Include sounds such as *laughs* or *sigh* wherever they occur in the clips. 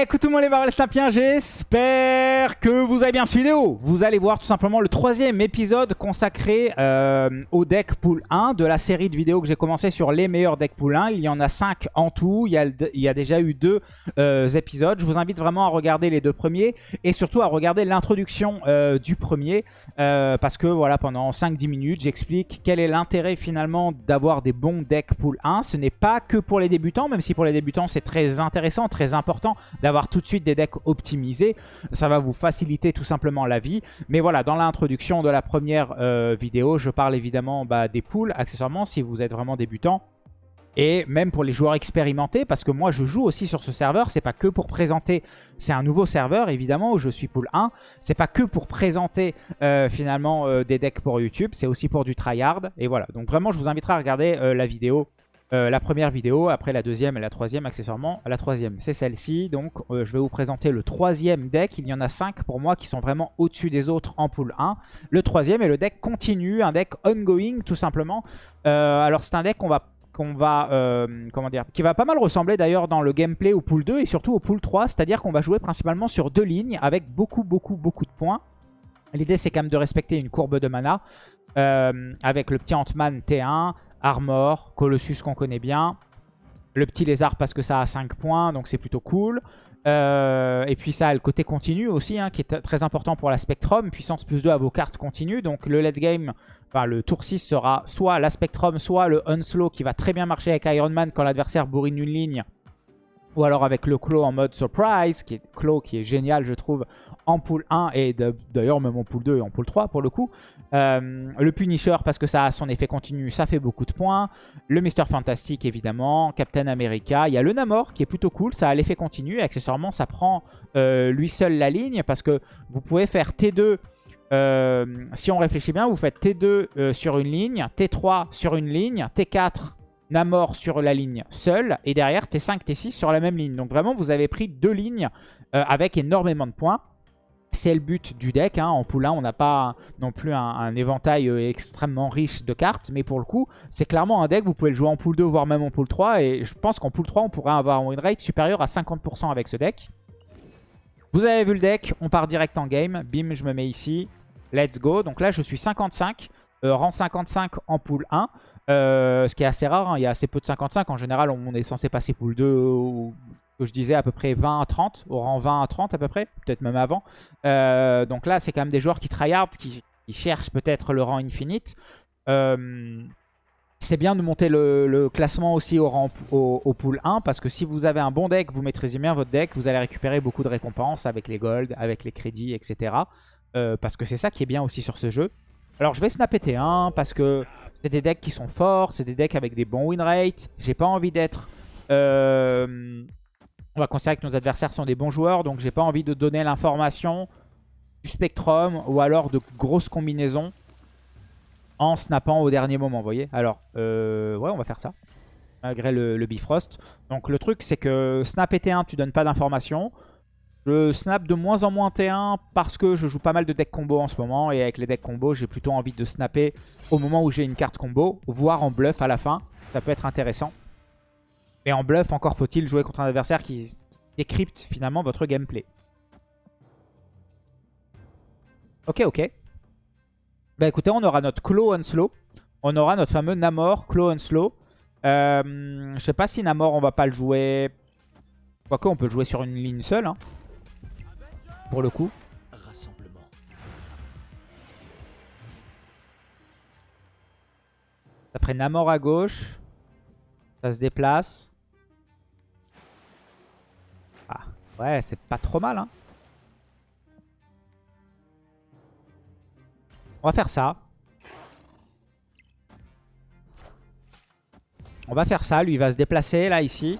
Eh, écoute tout le monde les barrels snapiens, j'espère que vous avez bien cette vidéo. Vous allez voir tout simplement le troisième épisode consacré euh, au deck pool 1 de la série de vidéos que j'ai commencé sur les meilleurs decks pool 1. Il y en a 5 en tout, il y a, il y a déjà eu deux euh, épisodes. Je vous invite vraiment à regarder les deux premiers et surtout à regarder l'introduction euh, du premier parce que voilà, pendant 5-10 minutes, j'explique quel est l'intérêt finalement d'avoir des bons decks pool 1. Ce n'est pas que pour les débutants, même si pour les débutants c'est très intéressant, très important d'avoir tout de suite des decks optimisés. Ça va vous faciliter tout simplement la vie. Mais voilà, dans l'introduction de la première euh, vidéo, je parle évidemment bah, des pools, accessoirement, si vous êtes vraiment débutant. Et même pour les joueurs expérimentés, parce que moi je joue aussi sur ce serveur, c'est pas que pour présenter, c'est un nouveau serveur évidemment où je suis pool 1, c'est pas que pour présenter euh, finalement euh, des decks pour YouTube, c'est aussi pour du tryhard, et voilà. Donc vraiment je vous inviterai à regarder la vidéo euh, la première vidéo, après la deuxième et la troisième accessoirement. La troisième, c'est celle-ci. Donc, euh, je vais vous présenter le troisième deck. Il y en a cinq pour moi qui sont vraiment au-dessus des autres en pool 1. Le troisième est le deck continu, un deck ongoing tout simplement. Euh, alors, c'est un deck qu'on va qu'on va, comment dire, qui va pas mal ressembler d'ailleurs dans le gameplay au pool 2 et surtout au pool 3, c'est-à-dire qu'on va jouer principalement sur deux lignes avec beaucoup, beaucoup, beaucoup de points. L'idée, c'est quand même de respecter une courbe de mana avec le petit Ant-Man T1, Armor, Colossus qu'on connaît bien. Le petit lézard parce que ça a 5 points, donc c'est plutôt cool. Euh, et puis ça a le côté continu aussi, hein, qui est très important pour la Spectrum. Puissance plus 2 à vos cartes continues. Donc le late game, enfin le tour 6 sera soit la Spectrum, soit le Unslow qui va très bien marcher avec Iron Man quand l'adversaire bourrine une ligne ou alors avec le Claw en mode surprise, qui est qui est génial je trouve en pool 1 et d'ailleurs même en pool 2 et en pool 3 pour le coup. Euh, le Punisher parce que ça a son effet continu, ça fait beaucoup de points. Le Mister Fantastic évidemment, Captain America. Il y a le Namor qui est plutôt cool, ça a l'effet continu et accessoirement ça prend euh, lui seul la ligne parce que vous pouvez faire T2 euh, si on réfléchit bien, vous faites T2 sur une ligne, T3 sur une ligne, T4 Namor sur la ligne seule. Et derrière, T5, T6 sur la même ligne. Donc vraiment, vous avez pris deux lignes euh, avec énormément de points. C'est le but du deck. Hein. En 1, on n'a pas non plus un, éventail euh, extrêmement riche de cartes. Mais pour le coup, c'est clairement un deck. Vous pouvez le jouer en pool 2, voire même en pool 3. Et je pense qu'en pool 3, on pourrait avoir un win rate supérieur à 50% avec ce deck. Vous avez vu le deck. On part direct en game. Bim, je me mets ici. Let's go. Donc là, je suis 55. Euh, rang 55 en pool 1. Euh, ce qui est assez rare, hein. il y a assez peu de 55. En général, on est censé passer pool 2, ou, que je disais à peu près 20 à 30, au rang 20 à 30 à peu près, peut-être même avant. Euh, donc là, c'est quand même des joueurs qui tryhard, qui, qui cherchent peut-être le rang infinite. Euh, c'est bien de monter le, classement aussi au, rang, au, pool 1 parce que si vous avez un bon deck, vous maîtrisez bien votre deck, vous allez récupérer beaucoup de récompenses avec les golds, avec les crédits, etc. parce que c'est ça qui est bien aussi sur ce jeu. Alors je vais snapper T1 parce que c'est des decks qui sont forts, c'est des decks avec des bons win rates. J'ai pas envie d'être... Euh, on va considérer que nos adversaires sont des bons joueurs, donc j'ai pas envie de donner l'information du Spectrum ou alors de grosses combinaisons en snappant au dernier moment, vous voyez Alors, euh, ouais, on va faire ça, malgré le, Bifrost. Donc le truc, c'est que snap et T1, tu donnes pas d'informations. Je snap de moins en moins T1 parce que je joue pas mal de decks combo en ce moment. Et avec les decks combo, j'ai plutôt envie de snapper au moment où j'ai une carte combo, voire en bluff à la fin. Ça peut être intéressant. Et en bluff, encore faut-il jouer contre un adversaire qui décrypte finalement votre gameplay. Ok, ok. Bah écoutez, on aura notre Claw Unslow. On aura notre fameux Namor Claw Unslow. Euh, je sais pas si Namor, on va pas le jouer... Quoique, on peut le jouer sur une ligne seule. Hein pour le coup. Rassemblement. Ça ferait Namor à gauche. Ça se déplace. Ah, ouais, c'est pas trop mal. Hein. On va faire ça. On va faire ça. Lui, il va se déplacer là, ici.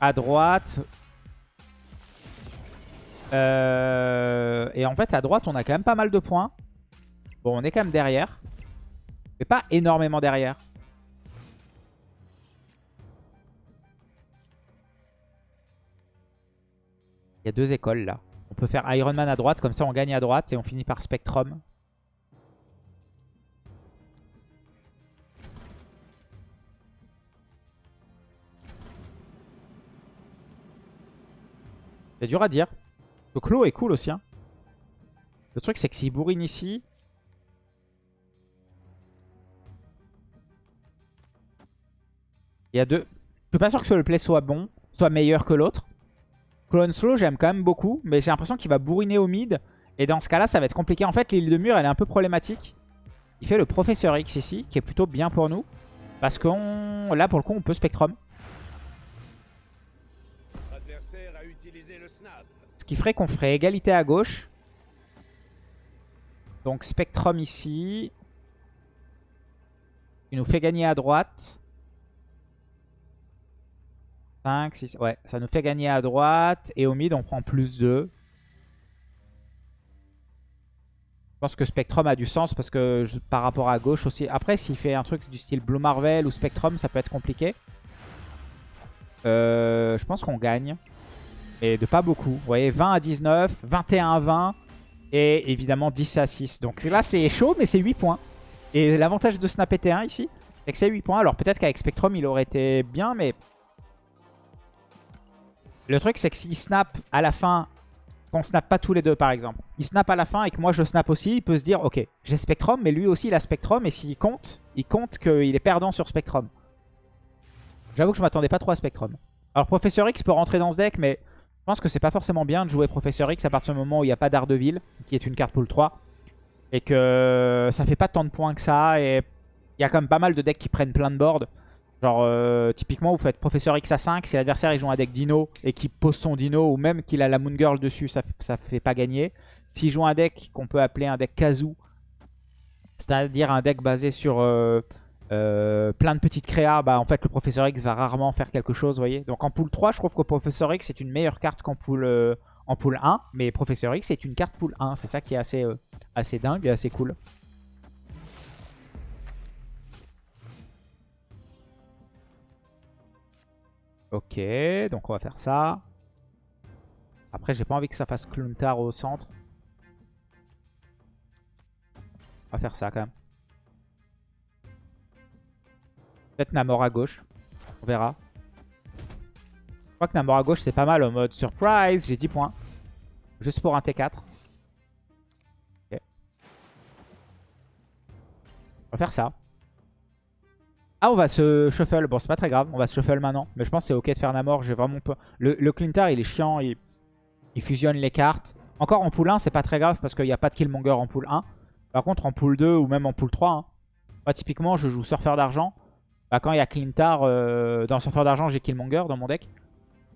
À droite. Euh, et en fait, à droite, on a quand même pas mal de points. Bon, on est quand même derrière. Mais pas énormément derrière. Il y a deux écoles là. On peut faire Iron Man à droite, comme ça on gagne à droite et on finit par Spectrum. C'est dur à dire. Le clos est cool aussi. Hein. Le truc, c'est que s'il bourrine ici... Il y a deux... Je suis pas sûr que le play soit bon, soit meilleur que l'autre. Clone Slow, j'aime quand même beaucoup, mais j'ai l'impression qu'il va bourriner au mid. Et dans ce cas-là, ça va être compliqué. En fait, l'île de mur, elle est un peu problématique. Il fait le Professeur X ici, qui est plutôt bien pour nous. Parce que là, pour le coup, on peut Spectrum. Ce qui ferait qu'on ferait égalité à gauche. Donc Spectrum ici. Il nous fait gagner à droite. 5, 6, ouais, ça nous fait gagner à droite. Et au mid, on prend plus 2. Je pense que Spectrum a du sens parce que par rapport à gauche aussi. Après, s'il fait un truc du style Blue Marvel ou Spectrum, ça peut être compliqué. Euh, je pense qu'on gagne. Et de pas beaucoup. Vous voyez, 20 à 19, 21 à 20. Et évidemment 10 à 6. Donc là, c'est chaud, mais c'est 8 points. Et l'avantage de Snap ET1 ici, c'est que c'est 8 points. Alors peut-être qu'avec Spectrum, il aurait été bien, mais le truc, c'est que s'il snap à la fin, qu'on snap pas tous les deux par exemple, il snap à la fin et que moi je snap aussi, il peut se dire ok, j'ai Spectrum, mais lui aussi il a Spectrum et s'il compte, il compte qu'il est perdant sur Spectrum. J'avoue que je m'attendais pas trop à Spectrum. Alors Professeur X peut rentrer dans ce deck, mais je pense que c'est pas forcément bien de jouer Professeur X à partir du moment où il n'y a pas d'Ardeville, qui est une carte pool 3. Et que ça fait pas tant de points que ça, et il y a quand même pas mal de decks qui prennent plein de boards. Genre, euh, typiquement, vous faites Professeur X à 5. Si l'adversaire joue un deck Dino et qu'il pose son Dino, ou même qu'il a la Moon Girl dessus, ça, ça fait pas gagner. S'il joue un deck qu'on peut appeler un deck Kazoo, c'est-à-dire un deck basé sur euh, euh, plein de petites créas, bah en fait le Professeur X va rarement faire quelque chose, voyez. Donc en pool 3, je trouve que Professeur X est une meilleure carte qu'en pool, pool 1. Mais Professeur X est une carte pool 1. C'est ça qui est assez, assez dingue et assez cool. Ok, donc on va faire ça. Après, j'ai pas envie que ça fasse Kluntar au centre. On va faire ça quand même. Peut-être Namor à gauche. On verra. Je crois que Namor à gauche, c'est pas mal au mode surprise. J'ai 10 points. Juste pour un T4. Ok. On va faire ça. Ah, on va se shuffle. Bon, c'est pas très grave. On va se shuffle maintenant. Mais je pense que c'est ok de faire Namor. J'ai vraiment pas... Le, le Clintar, il est chiant. Il, fusionne les cartes. Encore en pool 1, c'est pas très grave parce qu'il n'y a pas de Killmonger en pool 1. Par contre, en pool 2 ou même en pool 3, hein. typiquement, je joue Surfeur d'argent. Bah, quand il y a Clintar, euh, dans Surfeur d'argent, j'ai Killmonger dans mon deck.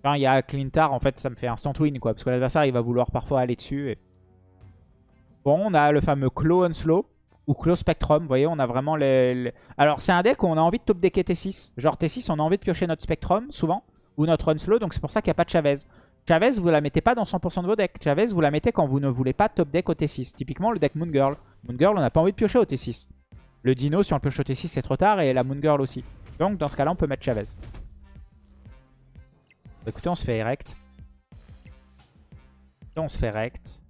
Quand il y a Clintar, en fait, ça me fait instant win, quoi. Parce que l'adversaire, il va vouloir parfois aller dessus. Bon, on a le fameux Claw Slow ou Close Spectrum. Vous voyez, on a vraiment les... Alors, c'est un deck où on a envie de top decker T6. Genre T6, on a envie de piocher notre Spectrum, souvent, ou notre Unslow. Donc, c'est pour ça qu'il n'y a pas de Chavez. Chavez, vous la mettez pas dans 100% de vos decks. Chavez, vous la mettez quand vous ne voulez pas top deck au T6. Typiquement, le deck Moon Girl. Moon Girl, on n'a pas envie de piocher au T6. Le Dino, si on le pioche au T6, c'est trop tard. Et la Moon Girl aussi. Donc, dans ce cas-là, on peut mettre Chavez. Écoutez, on se fait erect. on se fait rect.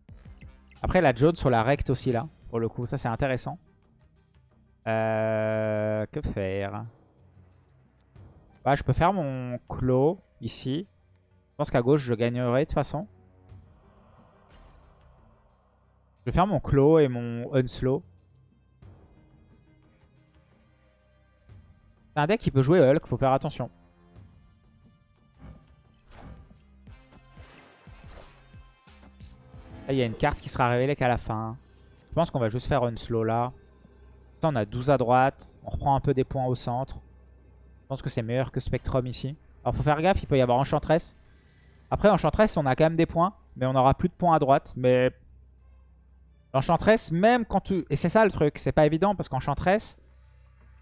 Après, la Jode sur la rect aussi, là. Pour le coup, ça, c'est intéressant. Euh, que faire? Bah, Je peux faire mon clos ici. Je pense qu'à gauche, je gagnerai de toute façon. Je vais faire mon clos et mon unslow. C'est un deck qui peut jouer Hulk, faut faire attention. il y a une carte qui sera révélée qu'à la fin. Je pense qu'on va juste faire unslow là on a 12 à droite. On reprend un peu des points au centre. Je pense que c'est meilleur que Spectrum ici. Alors, faut faire gaffe, il peut y avoir Enchantress. Après, Enchantress, on a quand même des points. Mais on aura plus de points à droite. Mais Enchantress, même quand tu... Et c'est ça le truc, c'est pas évident parce qu'Enchantress,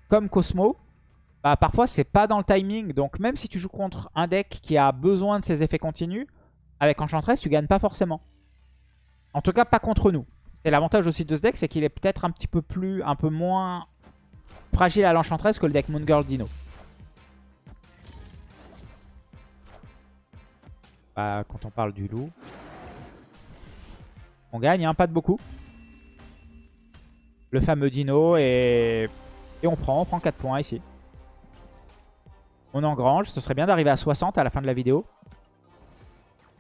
comme Cosmo, bah, parfois c'est pas dans le timing. Donc même si tu joues contre un deck qui a besoin de ses effets continus, avec Enchantress, tu gagnes pas forcément. En tout cas, pas contre nous. Et l'avantage aussi de ce deck, c'est qu'il est, peut-être un petit peu plus, un peu moins fragile à l'enchantress que le deck Moon Girl Dino. Bah, quand on parle du loup. On gagne, hein, pas de beaucoup. Le fameux Dino et... Et on prend, on prend 4 points ici. On engrange, ce serait bien d'arriver à 60 à la fin de la vidéo.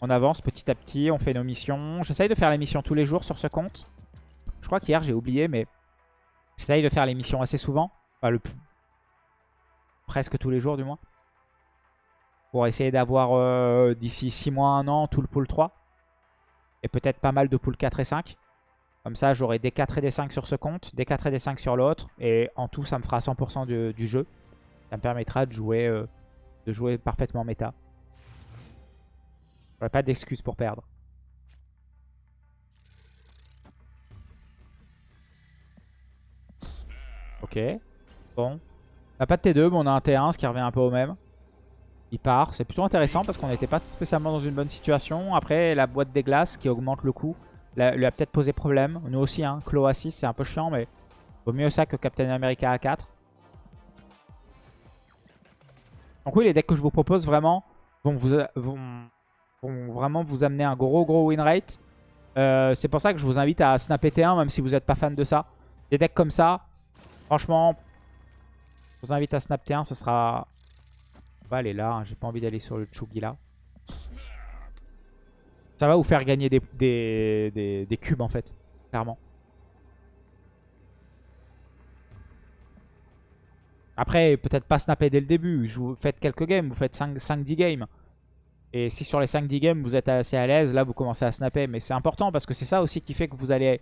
On avance petit à petit, on fait nos missions. J'essaye de faire les missions tous les jours sur ce compte. Je crois qu'hier j'ai oublié, mais j'essaye de faire les missions assez souvent. Enfin, presque tous les jours du moins. Pour essayer d'avoir euh, d'ici 6 mois, 1 an, tout le pool 3. Et peut-être pas mal de pool 4 et 5. Comme ça, j'aurai des 4 et des 5 sur ce compte, des 4 et des 5 sur l'autre. Et en tout, ça me fera 100% du, jeu. Ça me permettra de jouer, euh, de jouer parfaitement méta. J'aurai pas d'excuses pour perdre. Ok. Bon. On a pas de T2, mais on a un T1, ce qui revient un peu au même. Il part. C'est plutôt intéressant parce qu'on n'était pas spécialement dans une bonne situation. Après, la boîte des glaces qui augmente le coût lui a peut-être posé problème. Nous aussi, hein. Clo A6, c'est un peu chiant, mais vaut mieux ça que Captain America A4. Donc oui, les decks que je vous propose vraiment vont, vous, vont, vraiment vous amener un gros gros win rate. Euh, c'est pour ça que je vous invite à snapper T1, même si vous n'êtes pas fan de ça. Des decks comme ça, franchement, je vous invite à snap T1, ce sera... On va aller là, hein. j'ai pas envie d'aller sur le Chugi là. Ça va vous faire gagner des, des, des, cubes en fait, clairement. Après, peut-être pas snapper dès le début. Vous faites quelques games, vous faites 5-10 games. Et si sur les 5-10 games, vous êtes assez à l'aise, là, vous commencez à snapper. Mais c'est important parce que c'est ça aussi qui fait que vous allez,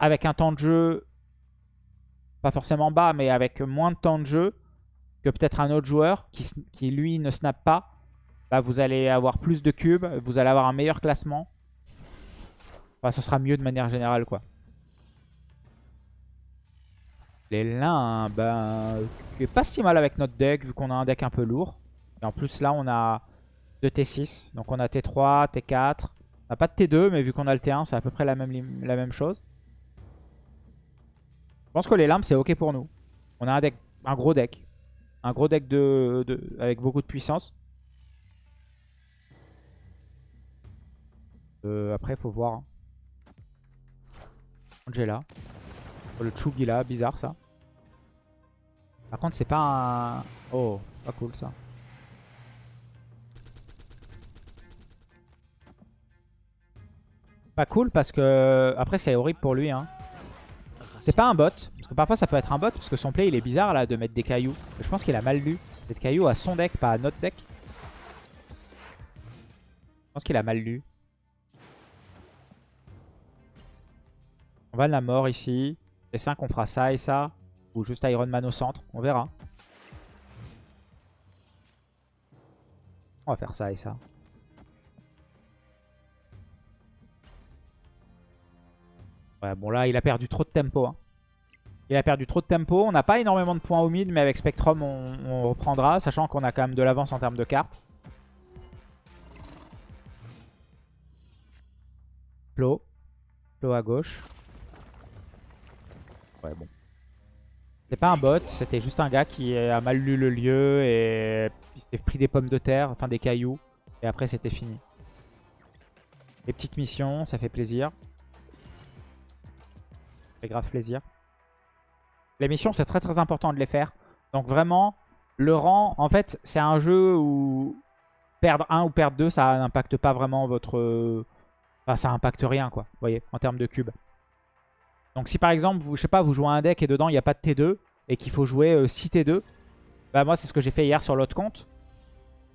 avec un temps de jeu, pas forcément bas, mais avec moins de temps de jeu que peut-être un autre joueur qui, lui, ne snap pas, bah, vous allez avoir plus de cubes, vous allez avoir un meilleur classement. Enfin, ce sera mieux de manière générale, quoi. Les lins, ben, pas si mal avec notre deck, vu qu'on a un deck un peu lourd. Et en plus, là, on a 2 T6. Donc, on a T3, T4. On n'a pas de T2, mais vu qu'on a le T1, c'est à peu près la même, la même chose. Je pense que les lampes, c'est OK pour nous. On a un deck, un gros deck. Un gros deck de, avec beaucoup de puissance. Euh, après, faut voir. Hein. Angela. Le Chugi là, bizarre ça. Par contre, c'est pas un... Oh, pas cool ça. Pas cool parce que... Après, c'est horrible pour lui. Hein. C'est pas un bot. Parce que parfois, ça peut être un bot. Parce que son play, il est bizarre là de mettre des cailloux. Je pense qu'il a mal lu. Cette caillou à son deck, pas à notre deck. Je pense qu'il a mal lu. On va la mort ici. Les 5, on fera ça et ça. Ou juste Iron Man au centre. On verra. On va faire ça et ça. Ouais, bon là, il a perdu trop de tempo. Hein. Il a perdu trop de tempo. On n'a pas énormément de points au mid, mais avec Spectrum, on, reprendra. Sachant qu'on a quand même de l'avance en termes de cartes. Flo. Flo à gauche. Bon. C'est pas un bot, c'était juste un gars qui a mal lu le lieu et il s'était pris des pommes de terre, enfin des cailloux. Et après, c'était fini. Les petites missions, ça fait plaisir. Ça fait grave plaisir. Les missions, c'est très très important de les faire. Donc vraiment, le rang, en fait, c'est un jeu où perdre 1 ou perdre 2, ça n'impacte pas vraiment votre... Enfin, ça impacte rien, quoi, vous voyez, en termes de cubes. Donc si par exemple, vous, je sais pas, vous jouez un deck et dedans il n'y a pas de T2 et qu'il faut jouer 6 euh, T2, bah moi c'est ce que j'ai fait hier sur l'autre compte.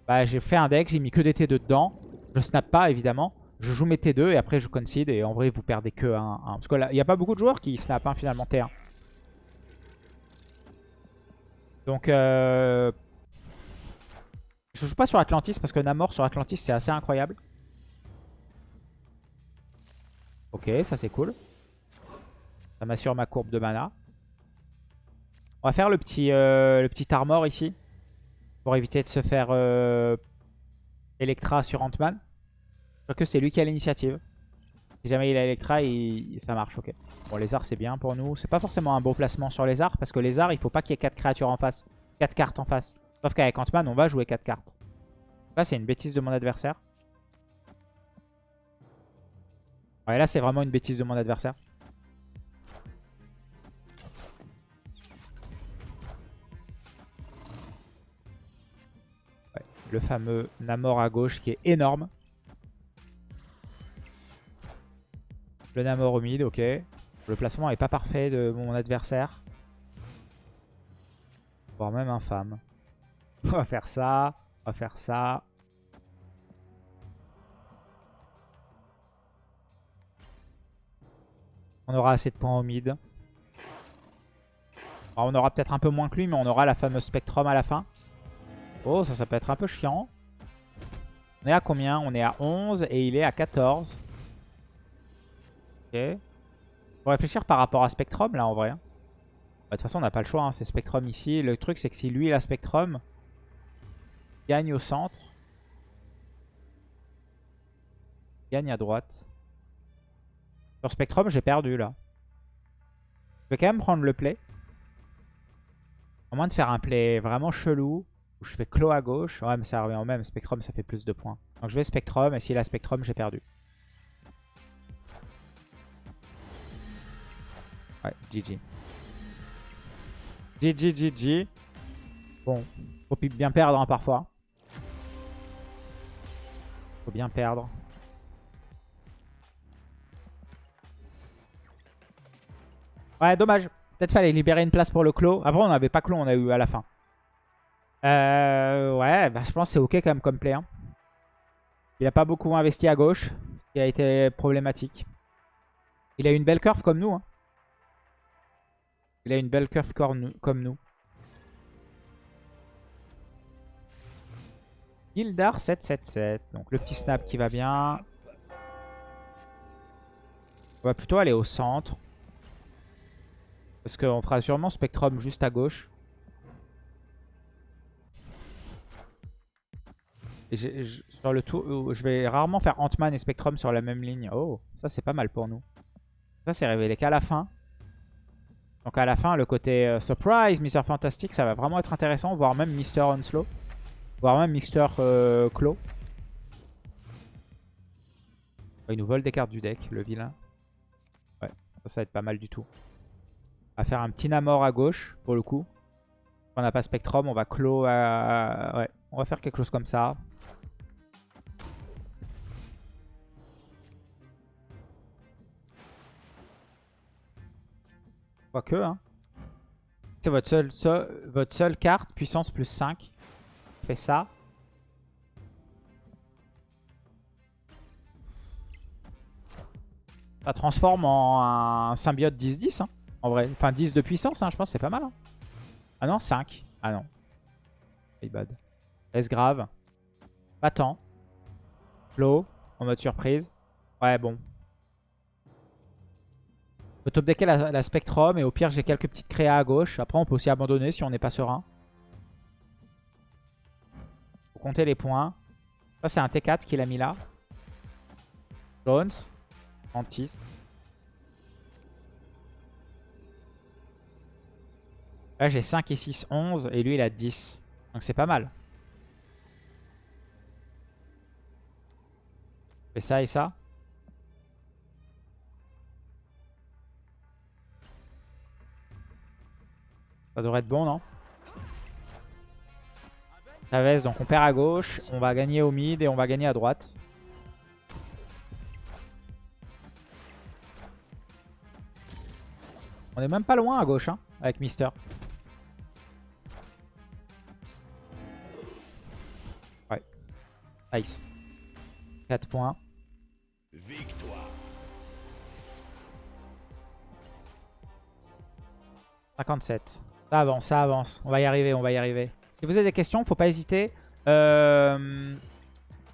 Bah j'ai fait un deck, j'ai mis que des T2 dedans. Je snap pas évidemment. Je joue mes T2 et après je concede et en vrai vous perdez que 1. Parce que là, il n'y a pas beaucoup de joueurs qui snap hein, finalement T1. Donc euh... Je joue pas sur Atlantis parce que Namor sur Atlantis c'est assez incroyable. Ok, ça c'est cool. Ça m'assure ma courbe de mana. On va faire le petit, euh, le petit armor ici. Pour éviter de se faire euh, Electra sur Ant-Man. Crois que c'est lui qui a l'initiative. Si jamais il a Electra, ça marche, ok. Bon, arts, c'est bien pour nous. C'est pas forcément un beau placement sur arts, parce que arts, il faut pas qu'il y ait 4 créatures en face. 4 cartes en face. Sauf qu'avec Ant-Man, on va jouer 4 cartes. Là, c'est une bêtise de mon adversaire. Ouais, là, c'est vraiment une bêtise de mon adversaire. le fameux Namor à gauche qui est énorme. Le Namor au mid, ok. Le placement est pas parfait de mon adversaire. Voire même infâme. *laughs* On va faire ça, on va faire ça. On aura assez de points au mid. On aura peut-être un peu moins que lui, mais on aura la fameuse Spectrum à la fin. Oh, ça, ça peut être un peu chiant. On est à combien? On est à 11 et il est à 14. Ok. Faut réfléchir par rapport à Spectrum, là, en vrai. Bah, de toute façon, on n'a pas le choix. Hein. C'est Spectrum ici. Le truc, c'est que si lui, il a Spectrum, gagne au centre. Gagne à droite. Sur Spectrum, j'ai perdu là. Je vais quand même prendre le play. À moins de faire un play vraiment chelou. Je fais clos à gauche. Ouais, mais ça revient au même. Spectrum, ça fait plus de points. Donc je vais Spectrum. Et s'il a Spectrum, j'ai perdu. Ouais, GG. GG, GG. Bon, faut bien perdre hein, parfois. Faut bien perdre. Ouais, dommage. Peut-être fallait libérer une place pour le clos. Après, on n'avait pas clos, on a eu à la fin. Euh, ouais, bah, je pense que c'est ok quand même comme play. Hein. Il a pas beaucoup investi à gauche, ce qui a été problématique. Il a une belle curve comme nous. Hein. Il a une belle curve comme nous. Gildar 777. Donc le petit snap qui va bien. On va plutôt aller au centre. Parce qu'on fera sûrement Spectrum juste à gauche. Et sur le tour, euh, je vais rarement faire Ant-Man et Spectrum sur la même ligne. Oh, ça c'est pas mal pour nous. Ça c'est révélé qu'à la fin. Donc à la fin, le côté euh, Surprise, Mister Fantastic, ça va vraiment être intéressant. Voire même Mister Onslow. Voire même Mister euh, Claw. il nous vole des cartes du deck, le vilain. Ouais, ça, ça va être pas mal du tout. On va faire un petit Namor à gauche, pour le coup. On n'a pas Spectrum, on va clos à... Ouais, on va faire quelque chose comme ça. Quoique, hein. C'est votre seule, votre seule carte, puissance plus 5. Fait ça. Ça transforme en un symbiote 10-10. Hein. En vrai. Enfin, 10 de puissance, hein, je pense c'est pas mal. Hein. Ah non, 5. Ah non. C'est bad. S grave? Pas tant. Flow. En mode surprise. Ouais, bon. Je peux top decker la, Spectrum et au pire j'ai quelques petites créas à gauche. Après on peut aussi abandonner si on n'est pas serein. Faut compter les points. Ça c'est un T4 qu'il a mis là. Jones. Antis. Là, j'ai 5 et 6, 11. Et lui, il a 10. Donc, c'est pas mal. Et ça et ça. Ça devrait être bon, non? Chavez, donc on perd à gauche. On va gagner au mid et on va gagner à droite. On est même pas loin à gauche, hein, avec Mister. Nice. 4 points. Victoire. 57. Ça avance, ça avance. On va y arriver, on va y arriver. Si vous avez des questions, faut pas hésiter. Euh,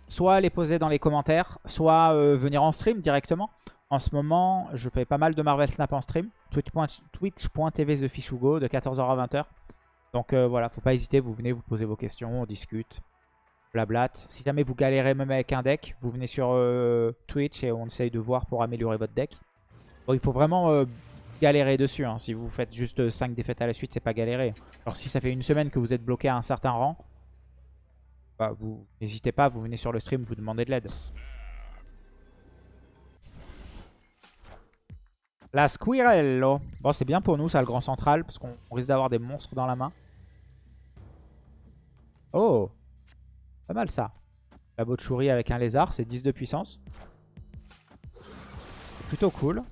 soit les poser dans les commentaires, soit euh, venir en stream directement. En ce moment, je fais pas mal de Marvel Snap en stream. Twitch.tv TheFishugo de 14h à 20h. Donc euh, voilà, faut pas hésiter, vous venez, vous posez vos questions, on discute. Si jamais vous galérez même avec un deck, vous venez sur euh, Twitch et on essaye de voir pour améliorer votre deck. Bon, il faut vraiment galérer dessus. Hein. Si vous faites juste 5 défaites à la suite, c'est pas galérer. Alors si ça fait une semaine que vous êtes bloqué à un certain rang, bah, vous n'hésitez pas, vous venez sur le stream, vous demandez de l'aide. La Squirrello. Bon, c'est bien pour nous, ça, le grand central, parce qu'on risque d'avoir des monstres dans la main. Oh pas mal ça. La Botchouri avec un lézard, c'est 10 de puissance. Plutôt cool.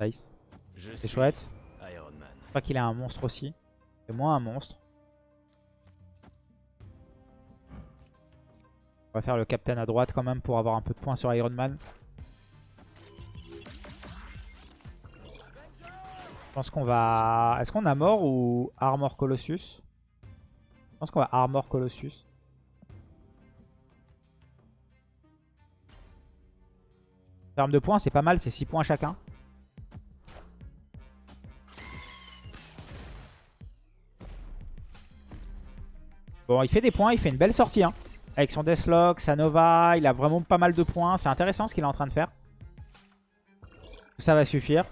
Nice. C'est chouette. Je crois qu'il a un monstre aussi. C'est moins un monstre. On va faire le captain à droite quand même pour avoir un peu de points sur Iron Man. Je pense qu'on va... Est-ce qu'on a mort ou Armor Colossus? Je pense qu'on va Armor Colossus. En termes de points, c'est pas mal, c'est 6 points chacun. Bon, il fait des points, il fait une belle sortie. Hein. Avec son Deathlock, sa Nova, il a vraiment pas mal de points. C'est intéressant ce qu'il est en train de faire. Ça va suffire.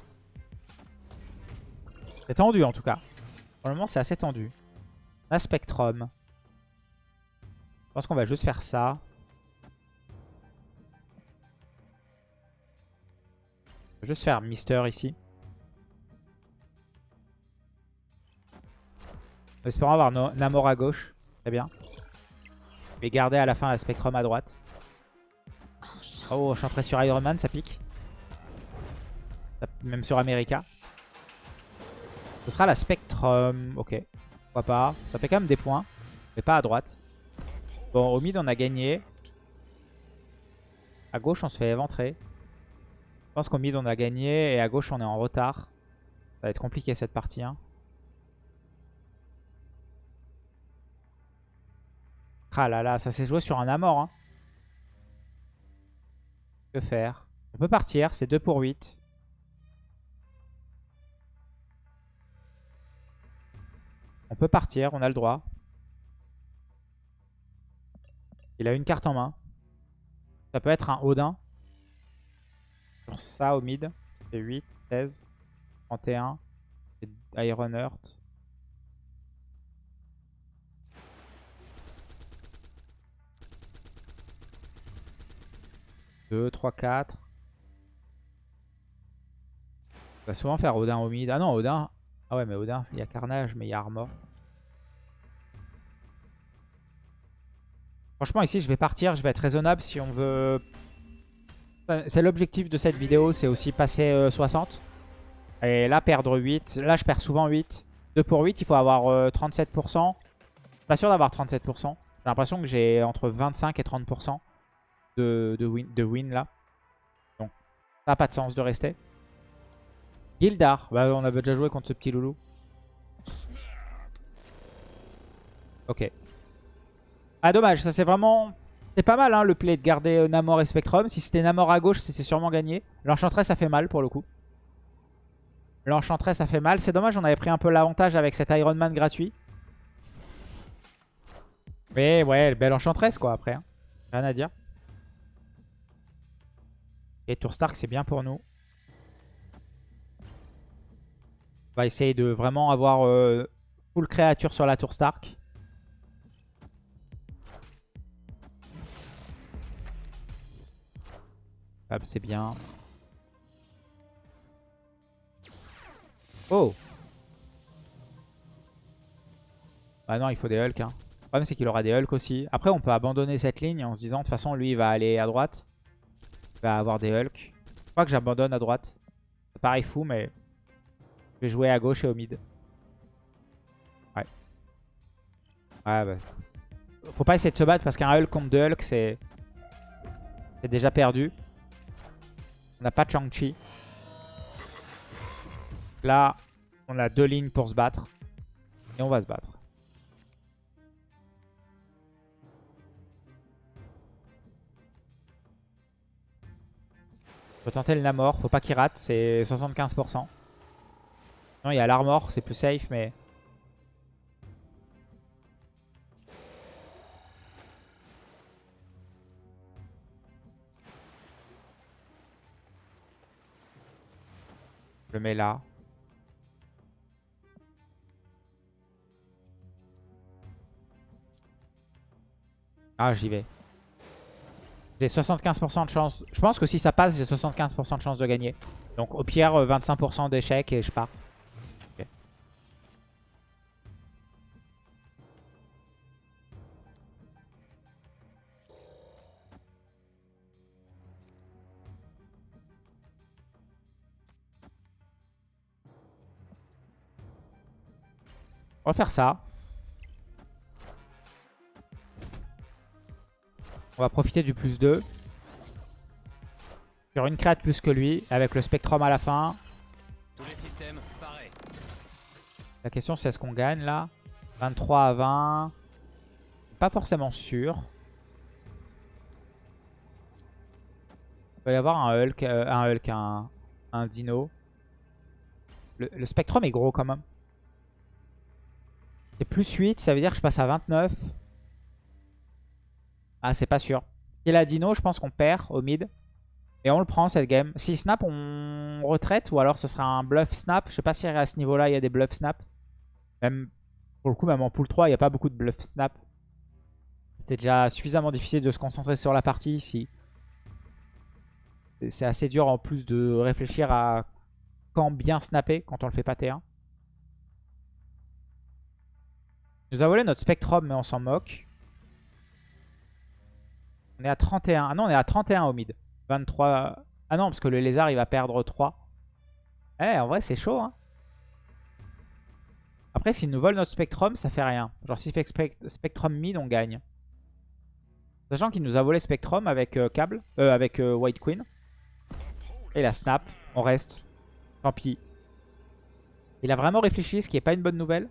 C'est tendu en tout cas. Pour le moment, c'est assez tendu. Un Spectrum. Je pense qu'on va juste faire ça. On va juste faire Mister ici. Espérons avoir Namor à gauche. Très bien. Je vais garder à la fin la Spectrum à droite. Oh, Enchantress sur Iron Man, ça pique. Même sur America. Ce sera la Spectrum. Ok. Pourquoi pas. Ça fait quand même des points. Mais pas à droite. Bon, au mid, on a gagné. À gauche, on se fait éventrer. Je pense qu'au mid, on a gagné. Et à gauche, on est en retard. Ça va être compliqué cette partie. Hein. Ah là là, ça s'est joué sur un Amor. Hein. Que faire? On peut partir, c'est 2 pour 8. On peut partir, on a le droit. Il a une carte en main. Ça peut être un Odin. Ça au mid. C'est 8, 16, 31. Iron Earth. 2, 3, 4. On va souvent faire Odin au mid. Ah non, Odin. Ah ouais, mais Odin, il y a Carnage, mais il y a Armor. Franchement, ici, je vais partir. Je vais être raisonnable si on veut... C'est l'objectif de cette vidéo, c'est aussi passer 60. Euh, Et là, perdre 8. Là, je perds souvent 8. 2 pour 8, il faut avoir 37%. Euh, pas sûr d'avoir 37%. J'ai l'impression que j'ai entre 25 et 30% de, win, de win là. Donc, ça n'a pas de sens de rester. Gildar. Bah, on avait déjà joué contre ce petit loulou. Ok. Ah, dommage. Ça, c'est vraiment... C'est pas mal, hein, le play de garder euh, Namor et Spectrum. Si c'était Namor à gauche, c'était sûrement gagné. L'Enchantress, ça fait mal, pour le coup. L'Enchantress, ça fait mal. C'est dommage, on avait pris un peu l'avantage avec cet Iron Man gratuit. Mais ouais, belle Enchantress, quoi, après. Hein. Rien à dire. Et Tour Stark, c'est bien pour nous. On va essayer de vraiment avoir euh, full créature sur la Tour Stark. c'est bien. Oh Ah non, il faut des Hulk. Hein. Le problème, c'est qu'il aura des Hulk aussi. Après, on peut abandonner cette ligne en se disant, de toute façon, lui, il va aller à droite va avoir des Hulk. Je crois que j'abandonne à droite. Ça paraît fou, mais je vais jouer à gauche et au mid. Ouais. Ouais, bah. Faut pas essayer de se battre parce qu'un Hulk contre deux Hulk, c'est c'est déjà perdu. On n'a pas de Shang-Chi. Là, on a deux lignes pour se battre. Et on va se battre. Faut tenter le Namor, faut pas qu'il rate, c'est 75%. Non, il y a l'Armor, c'est plus safe, mais... Je le mets là. Ah, j'y vais. J'ai 75% de chance. Je pense que si ça passe, j'ai 75% de chance de gagner. Donc au pire, euh, 25% d'échec et je pars. Okay. On va faire ça. On va profiter du plus 2. Sur une créate plus que lui, avec le Spectrum à la fin. Tous les systèmes, pareil. La question c'est est-ce qu'on gagne là? 23 à 20. Pas forcément sûr. Il va y avoir un Hulk, euh, un, Hulk un, un Dino. Le, le Spectrum est gros quand même. C'est plus 8, ça veut dire que je passe à 29. Ah, c'est pas sûr. Et la Dino, je pense qu'on perd au mid. Et on le prend cette game. Si snap, on retraite ou alors ce sera un bluff snap. Je sais pas si à ce niveau-là, il y a des bluff snap. Même pour le coup, même en pool 3, il n'y a pas beaucoup de bluff snap. C'est déjà suffisamment difficile de se concentrer sur la partie ici. C'est assez dur en plus de réfléchir à quand bien snapper quand on le fait pas T1. Il nous a volé notre Spectrum mais on s'en moque. On est à 31. Ah non, on est à 31 au mid. 23. Ah non, parce que le lézard, il va perdre 3. Eh, en vrai, c'est chaud. Hein. Après, s'il nous vole notre Spectrum, ça fait rien. Genre, s'il fait Spectrum mid, on gagne. Sachant qu'il nous a volé Spectrum avec euh, câble, euh, avec euh, White Queen. Et la snap, on reste. Tant pis. Il a vraiment réfléchi, ce qui n'est pas une bonne nouvelle.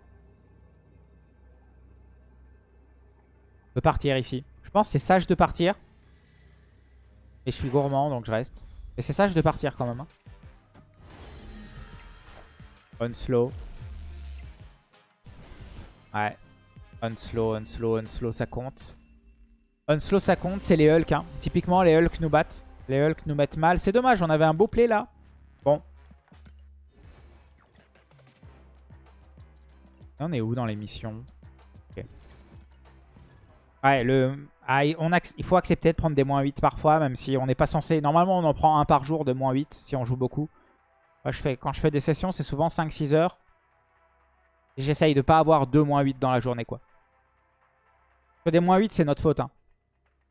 On peut partir ici. Pense c'est sage de partir. Et je suis gourmand, donc je reste. Mais c'est sage de partir quand même. Hein. Unslow. Ouais. Unslow, unslow, unslow, ça compte. Unslow, ça compte. C'est les Hulk. Hein. Typiquement, les Hulk nous battent. Les Hulk nous mettent mal. C'est dommage, on avait un beau play là. Bon. on est où dans les missions Ouais, le... Ah, on il faut accepter de prendre des moins 8 parfois, même si on n'est pas censé... Normalement, on en prend un par jour de moins 8 si on joue beaucoup. Moi, je fais... Quand je fais des sessions, c'est souvent 5-6 heures. J'essaye de pas avoir 2 moins 8 dans la journée, quoi. Que des moins 8, c'est notre faute. Hein.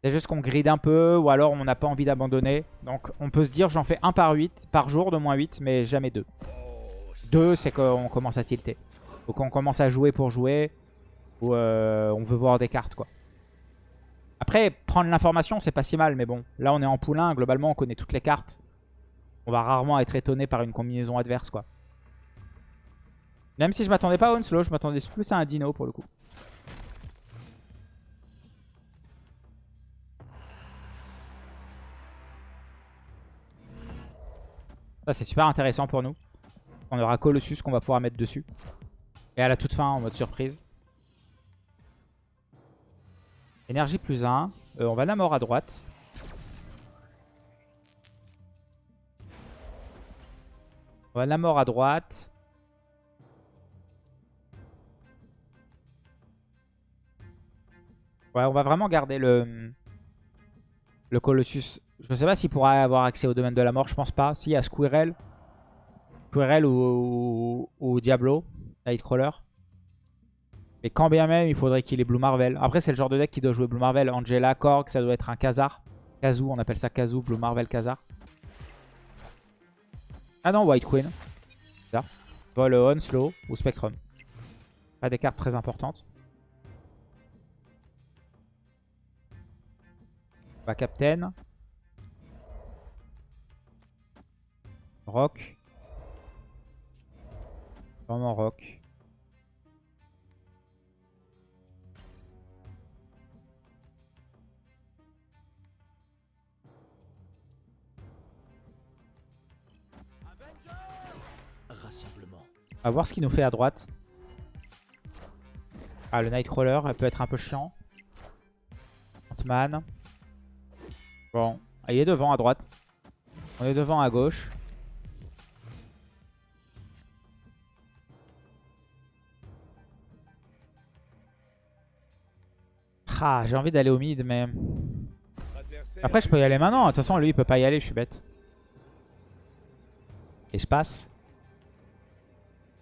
C'est juste qu'on grid un peu, ou alors on n'a pas envie d'abandonner. Donc, on peut se dire, j'en fais 1 par 8, par jour de moins 8, mais jamais 2. 2, c'est qu'on commence à tilter. Donc, on commence à jouer pour jouer, ou euh, on veut voir des cartes, quoi. Après, prendre l'information, c'est pas si mal, mais bon. Là, on est en poulain. Globalement, on connaît toutes les cartes. On va rarement être étonné par une combinaison adverse, quoi. Même si je m'attendais pas à Onslow, je m'attendais plus à un Dino, pour le coup. Ça, c'est super intéressant pour nous. On aura Colossus qu'on va pouvoir mettre dessus. Et à la toute fin, en mode surprise. Énergie plus 1. Euh, on va la mort à droite. On va la mort à droite. Ouais, on va vraiment garder le, le Colossus. Je ne sais pas s'il pourra avoir accès au domaine de la mort, je pense pas. Si, à Squirrel. Squirrel ou, ou Diablo, Nightcrawler. Et quand bien même, il faudrait qu'il ait Blue Marvel. Après, c'est le genre de deck qui doit jouer Blue Marvel. Angela, Korg, ça doit être un Khazar. Kazoo, on appelle ça Kazoo, Blue Marvel, Khazar. Ah non, White Queen. Ça. Vol On, Slow ou Spectrum. Pas des cartes très importantes. Bah, Captain. Rock. Vraiment Rock. On va voir ce qu'il nous fait à droite. Ah, le Nightcrawler, elle peut être un peu chiant. Ant-Man. Bon, ah, il est devant à droite. On est devant à gauche. Ah, j'ai envie d'aller au mid, mais... Après, je peux y aller maintenant. De toute façon, lui, il peut pas y aller, je suis bête. Et je passe.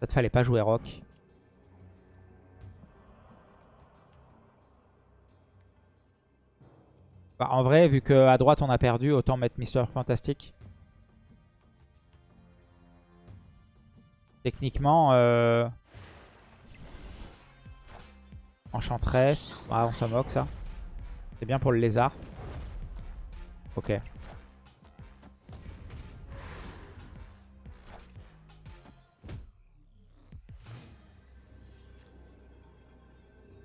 Peut-être fallait pas jouer rock. Bah, en vrai, vu qu'à droite on a perdu, autant mettre Mister Fantastic. Techniquement, euh... Enchantress. Ah, on s'en moque ça. C'est bien pour le lézard. Ok.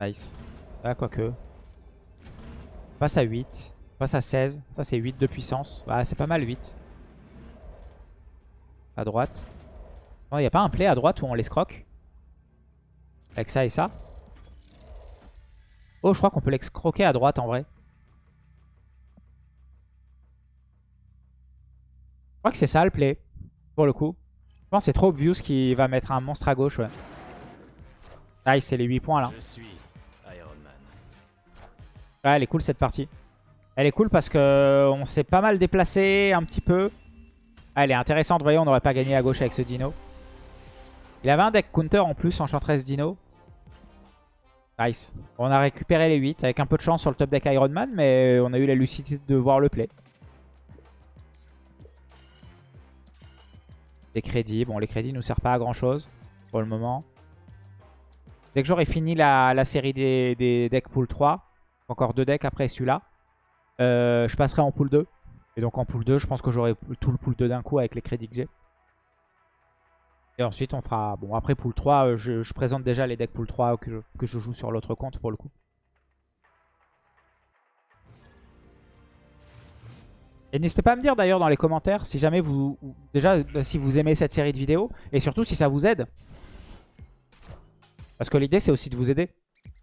Nice. Ah, quoique. Passe à 8. Passe à 16. Ça, c'est 8 de puissance. Ah, c'est pas mal, 8. À droite. Il n'y a pas un play à droite où on les scroque? Avec ça et ça? Oh, je crois qu'on peut l'escroquer à droite en vrai. Je crois que c'est ça le play. Pour le coup. Je pense que c'est trop obvious qu'il va mettre un monstre à gauche. Ouais. Nice, c'est les 8 points là. Je suis. Elle est cool cette partie. Elle est cool parce que on s'est pas mal déplacé un petit peu. Ah, elle est intéressante, voyez, on n'aurait pas gagné à gauche avec ce dino. Il avait un deck counter en plus, Enchantress Dino. Nice. On a récupéré les 8 avec un peu de chance sur le top deck Iron Man, mais on a eu la lucidité de voir le play. Des crédits. Bon, les crédits nous servent pas à grand chose pour le moment. Dès que j'aurai fini la, la série des, des decks pool 3, encore deux decks après celui-là, euh, je passerai en pool 2. Et donc en pool 2, je pense que j'aurai tout le pool 2 d'un coup avec les crédits que j'ai. Et ensuite, on fera... Bon, après pool 3, euh, je, présente déjà les decks pool 3 que je, que je joue sur l'autre compte pour le coup. Et n'hésitez pas à me dire d'ailleurs dans les commentaires si jamais vous... Déjà, bah, si vous aimez cette série de vidéos. Et surtout si ça vous aide. Parce que l'idée, c'est aussi de vous aider.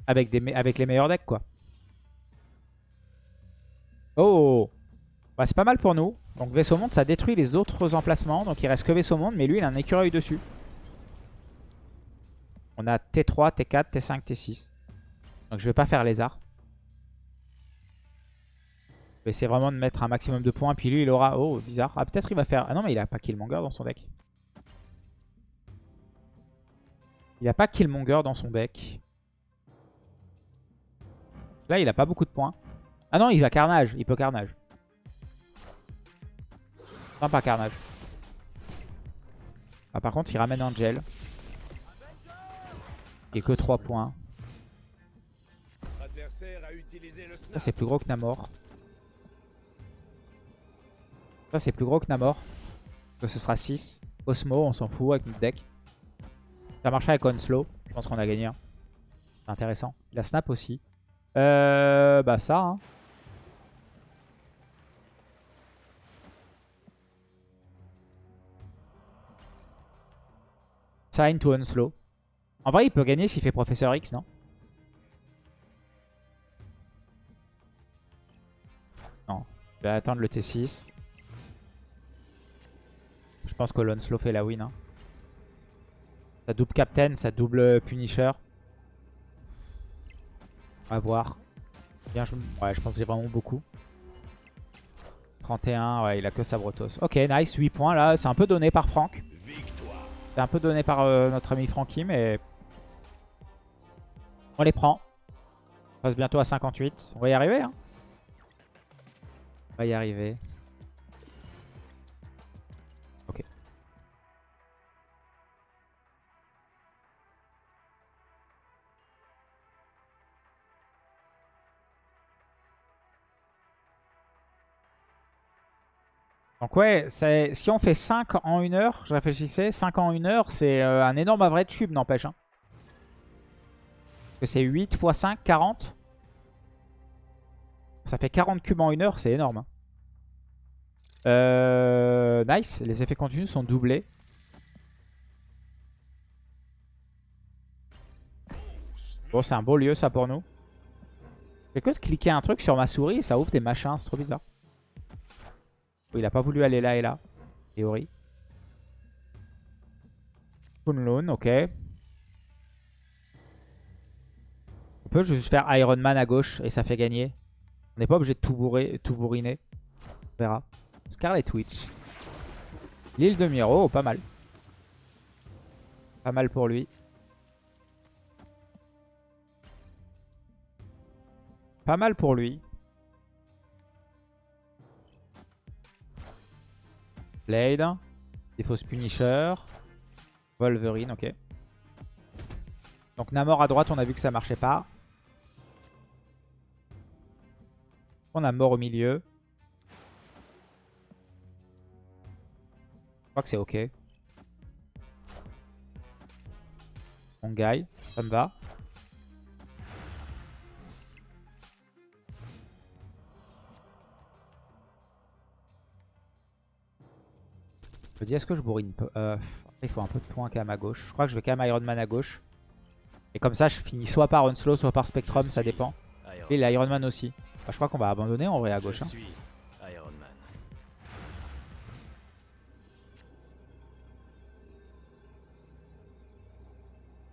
Avec, des, avec les meilleurs decks, quoi. Oh bah, C'est pas mal pour nous. Donc Vaisseau Monde, ça détruit les autres emplacements. Donc il reste que Vaisseau Monde, mais lui, il a un écureuil dessus. On a T3, T4, T5, T6. Donc je vais pas faire lézard. Je vais essayer vraiment de mettre un maximum de points. Puis lui, il aura... Oh, bizarre. Ah, peut-être il va faire... Ah non, mais il a pas Killmonger dans son deck. Il a pas Killmonger dans son deck. Là, il a pas beaucoup de points. Ah non, il va Carnage. Il peut Carnage. Non, pas Carnage. Ah, par contre, il ramène Angel. Et que 3 points. Ça, c'est plus gros que Namor. Ça, c'est plus gros que Namor. Donc, ce sera 6. Osmo, on s'en fout avec notre deck. Ça marche avec Onslow. Je pense qu'on a gagné. Hein. C'est intéressant. Il a Snap aussi. Euh, bah ça. Hein. Sign to Unslow. En vrai, il peut gagner s'il fait Professeur X, non Non. Je vais attendre le T6. Je pense que l'Unslow fait la win. Hein. Ça double Captain, ça double Punisher. On va voir. Bien, je... Ouais, je pense que j'ai vraiment beaucoup. 31, ouais, il a que Sabrotos. Ok, nice, 8 points là. C'est un peu donné par Franck. C'est un peu donné par euh, notre ami Francky, mais... On les prend. On passe bientôt à 58. On va y arriver, hein. On va y arriver. Donc ouais, si on fait 5 en 1 heure, je réfléchissais, 5 en 1 heure, c'est euh, un énorme average cube, n'empêche. Hein. c'est 8 x 5, 40. Ça fait 40 cubes en 1 heure, c'est énorme. Hein. Euh, nice, les effets continus sont doublés. Bon, c'est un beau lieu ça pour nous. J'ai que de cliquer un truc sur ma souris et ça ouvre des machins, c'est trop bizarre. Il a pas voulu aller là et là. Théorie. Kunlun, ok. On peut juste faire Iron Man à gauche et ça fait gagner. On n'est pas obligé de tout, bourrer, tout bourriner. On verra. Scarlet Witch. L'île de Miro, pas mal. Pas mal pour lui. Pas mal pour lui. Blade. Défausse Punisher. Wolverine, ok. Donc Namor à droite, on a vu que ça marchait pas. On a mort au milieu. Je crois que c'est ok. On gagne, ça me va. Je me dis, est-ce que je bourrine peu? Euh, Il faut un peu de points quand même à gauche. Je crois que je vais quand même Iron Man à gauche. Et comme ça, je finis soit par Unslow, soit par Spectrum, ça dépend. Iron Et l'Iron Man aussi. Bah, je crois qu'on va abandonner en vrai à gauche. Je hein. suis Iron Man.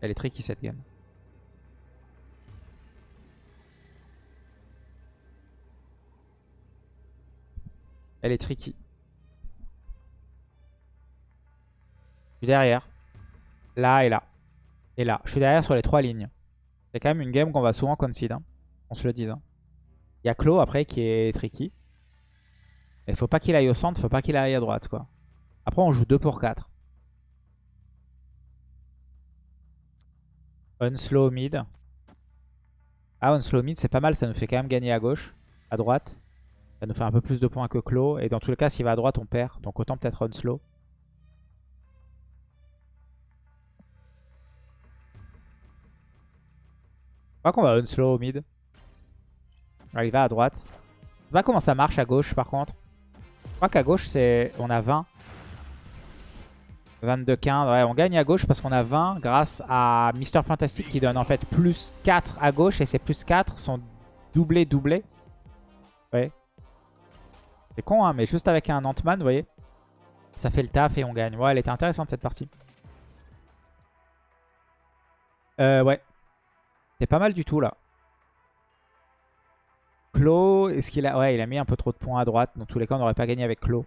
Elle est tricky cette game. Elle est tricky. Suis derrière. Là et là. Et là. Je suis derrière sur les trois lignes. C'est quand même une game qu'on va souvent concede. hein. On se le dise. hein. Il y a Claw après qui est tricky. Il faut pas qu'il aille au centre, faut pas qu'il aille à droite quoi. Après on joue 2 pour 4. Unslow mid. Ah, Unslow mid, c'est pas mal. Ça nous fait quand même gagner à gauche. À droite. Ça nous fait un peu plus de points que Claw. Et dans tous les cas, s'il va à droite, on perd. Donc autant peut-être Unslow. Crois qu'on va Unslow au mid. Il va à droite. Je sais pas comment ça marche à gauche par contre. Je crois qu'à gauche, c'est on a 20. 22-15. Ouais, on gagne à gauche parce qu'on a 20 grâce à Mister Fantastic qui donne en fait plus 4 à gauche. Et ces plus 4 sont doublés, doublés. Ouais. C'est con, hein, mais juste avec un Ant-Man, vous voyez. Ça fait le taf et on gagne. Ouais, elle était intéressante cette partie. Euh, ouais. C'est pas mal du tout là. Claw, est-ce qu'il a... Ouais, il a mis un peu trop de points à droite. Dans tous les cas, on n'aurait pas gagné avec Claw.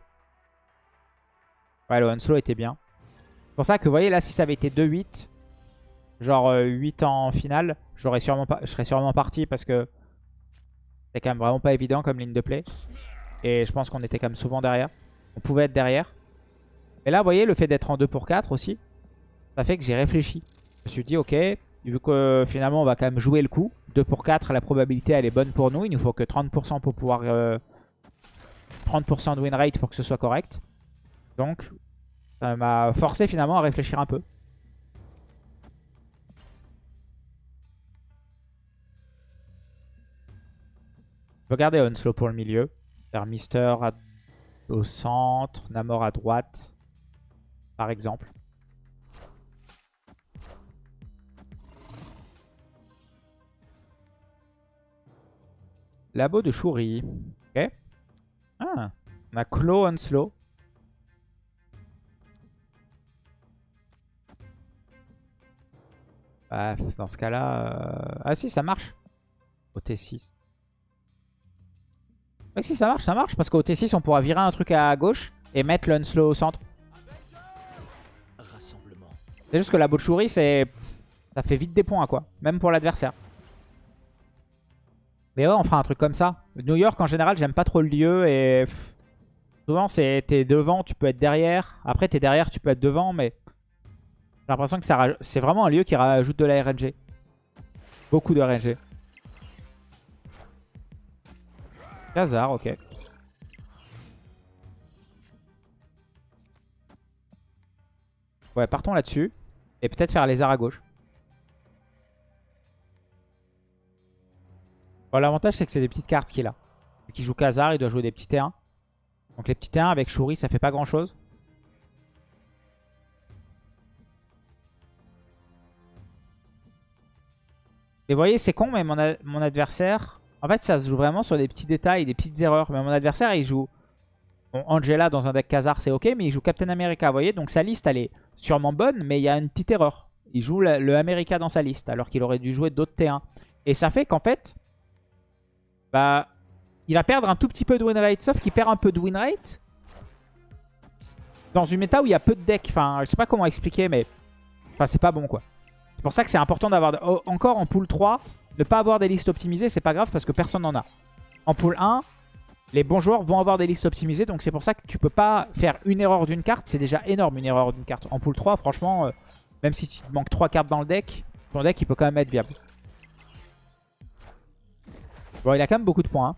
Ouais, le Unslow était bien. C'est pour ça que, vous voyez, là, si ça avait été 2-8, genre euh, 8 en finale, j'aurais sûrement pas, je serais sûrement parti parce que c'est quand même vraiment pas évident comme ligne de play. Et je pense qu'on était quand même souvent derrière. On pouvait être derrière. Et là, vous voyez, le fait d'être en 2 pour 4 aussi, ça fait que j'ai réfléchi. Je me suis dit, ok, vu que euh, finalement, on va quand même jouer le coup. 2 pour 4, la probabilité, elle est bonne pour nous. Il nous faut que 30% pour pouvoir... euh, 30% de win rate pour que ce soit correct. Donc, ça m'a forcé finalement à réfléchir un peu. Je vais garder Unslow pour le milieu. Faire Mister au centre, Namor à droite, par exemple. Labo de Shuri. Ok. Ah, on a Claw Unslow. Bah, dans ce cas-là... euh, Ah si, ça marche. Au T6. Ouais, si, ça marche, ça marche. Parce qu'au T6, on pourra virer un truc à gauche et mettre l'Unslow au centre. Rassemblement. C'est juste que la Botchuri, c'est... Ça fait vite des points, quoi. Même pour l'adversaire. Mais ouais, on fera un truc comme ça. New York, en général, j'aime pas trop le lieu. Et souvent, c'est t'es devant, tu peux être derrière. Après, t'es derrière, tu peux être devant. Mais j'ai l'impression que ça c'est vraiment un lieu qui rajoute de la RNG. Beaucoup de RNG. Khazar, ok. Ouais, partons là-dessus. Et peut-être faire les arts à gauche. L'avantage, c'est que c'est des petites cartes qu'il a. Vu qu'il joue Khazar, il doit jouer des petits T1. Donc les petits T1 avec Shuri, ça fait pas grand-chose. Et vous voyez, c'est con, mais mon, adversaire... En fait, ça se joue vraiment sur des petits détails, des petites erreurs. Mais mon adversaire, il joue... Bon, Angela dans un deck Khazar, c'est ok, mais il joue Captain America, vous voyez Donc sa liste, elle est sûrement bonne, mais il y a une petite erreur. Il joue le America dans sa liste, alors qu'il aurait dû jouer d'autres T1. Et ça fait qu'en fait, bah, il va perdre un tout petit peu de win rate. Sauf qu'il perd un peu de win rate dans une méta où il y a peu de decks. Enfin, je sais pas comment expliquer, mais enfin, c'est pas bon, quoi. C'est pour ça que c'est important d'avoir... oh, encore en pool 3, ne pas avoir des listes optimisées, c'est pas grave parce que personne n'en a. En pool 1, les bons joueurs vont avoir des listes optimisées. Donc c'est pour ça que tu peux pas faire une erreur d'une carte. C'est déjà énorme une erreur d'une carte. En pool 3, franchement, euh, même si tu te manques 3 cartes dans le deck, ton deck il peut quand même être viable. Bon, il a quand même beaucoup de points. hein.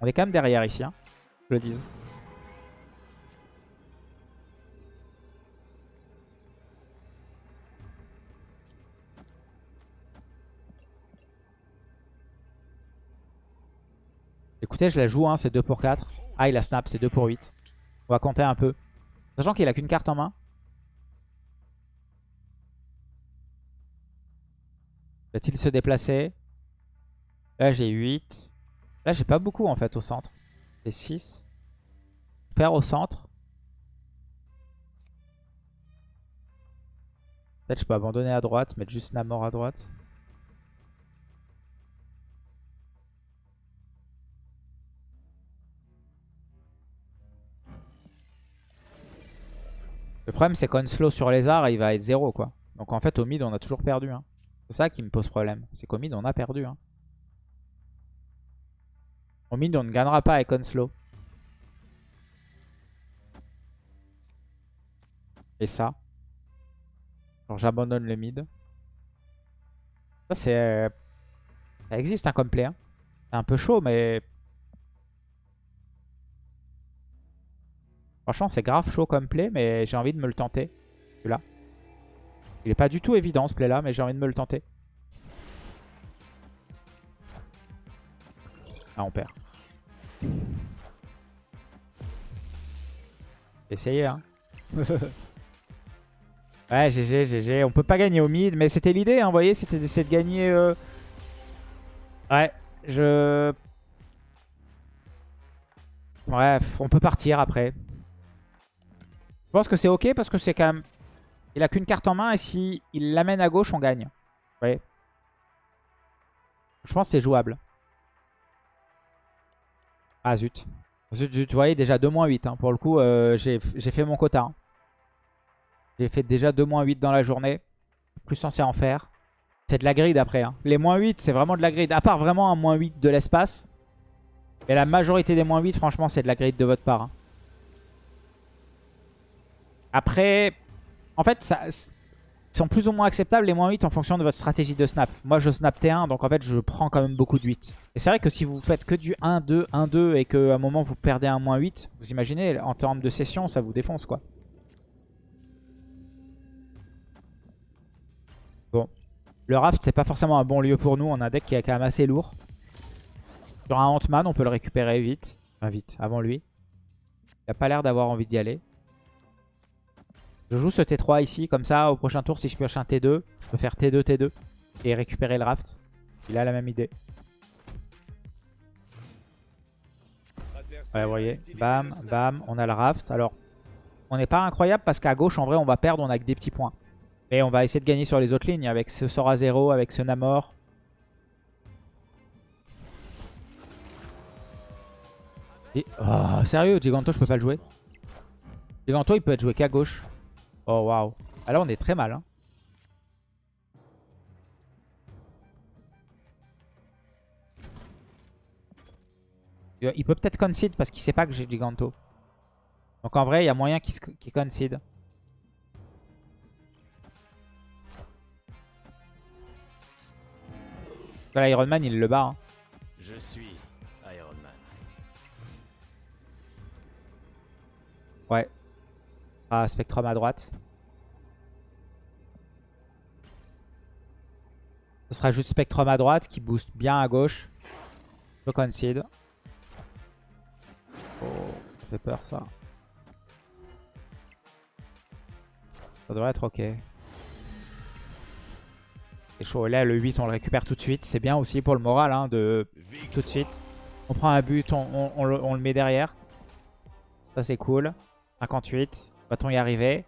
On est quand même derrière ici, hein, je le dise. Écoutez, je la joue, hein, c'est 2 pour 4. Ah, il a snap, c'est 2 pour 8. On va compter un peu. Sachant qu'il a qu'une carte en main. Va-t-il se déplacer? Là, j'ai 8. Là, j'ai pas beaucoup en fait au centre. J'ai 6. Père au centre. Peut-être je peux abandonner à droite, mettre juste Namor à droite. Le problème c'est slow sur les arts il va être 0 quoi. Donc en fait au mid on a toujours perdu. Hein. C'est ça qui me pose problème. C'est qu'au mid on a perdu. Hein. Au mid on ne gagnera pas avec Onslow. Et ça. Alors j'abandonne le mid. Ça c'est... Ça existe un complet. Hein. C'est un peu chaud mais Franchement, c'est grave chaud comme play, mais j'ai envie de me le tenter. Celui-là. Il est pas du tout évident ce play-là, mais j'ai envie de me le tenter. Ah, on perd. Essayez, hein. *laughs* ouais, GG, GG. On peut pas gagner au mid, mais c'était l'idée, hein, vous voyez, c'était d'essayer de gagner... Euh, ouais, je... Bref, on peut partir après. Je pense que c'est ok parce que c'est quand même... Il a qu'une carte en main et si il l'amène à gauche, on gagne. Vous Je pense que c'est jouable. Ah zut. Zut, zut. Vous voyez, déjà 2-8. Hein. Pour le coup, euh, j'ai fait mon quota. Hein. J'ai fait déjà 2-8 dans la journée. Plus censé en faire. C'est de la grid après. Hein. Les moins 8, c'est vraiment de la grid. À part vraiment un moins 8 de l'espace. Mais la majorité des moins 8, franchement, c'est de la grid de votre part. Après, en fait, ça, sont plus ou moins acceptables les moins 8 en fonction de votre stratégie de snap. Moi, je snap T1, donc en fait, je prends quand même beaucoup de 8. Et c'est vrai que si vous faites que du 1-2, 1-2 et qu'à un moment, vous perdez un moins 8, vous imaginez, en termes de session, ça vous défonce, quoi. Bon. Le raft, c'est pas forcément un bon lieu pour nous. On a un deck qui est quand même assez lourd. Sur un Ant-Man, on peut le récupérer vite. Enfin, vite, avant lui. Il a pas l'air d'avoir envie d'y aller. Je joue ce T3 ici, comme ça, au prochain tour, si je pioche un T2, je peux faire T2, T2 et récupérer le raft. Il a la même idée. Ouais, vous voyez, bam, bam, on a le raft. Alors, on n'est pas incroyable parce qu'à gauche, en vrai, on va perdre, on a que des petits points. Et on va essayer de gagner sur les autres lignes avec ce sort à 0, avec ce Namor. Oh, sérieux, Giganto, je peux pas le jouer. Giganto, il peut être joué qu'à gauche. Oh waouh. Ah là on est très mal. Hein. Il peut peut-être concede parce qu'il sait pas que j'ai Giganto. Donc en vrai, il y a moyen qu'il qu concede. Voilà, Iron Man, il le bat. Hein. Je suis Iron Man. Ouais. Ah, Spectrum à droite. Ce sera juste Spectrum à droite qui booste bien à gauche. Je concede. Oh, ça fait peur ça. Ça devrait être ok. C'est chaud. Là, le 8, on le récupère tout de suite. C'est bien aussi pour le moral hein, de tout de suite. On prend un but, on, le, on le met derrière. Ça, c'est cool. 58. Va-t-on y arriver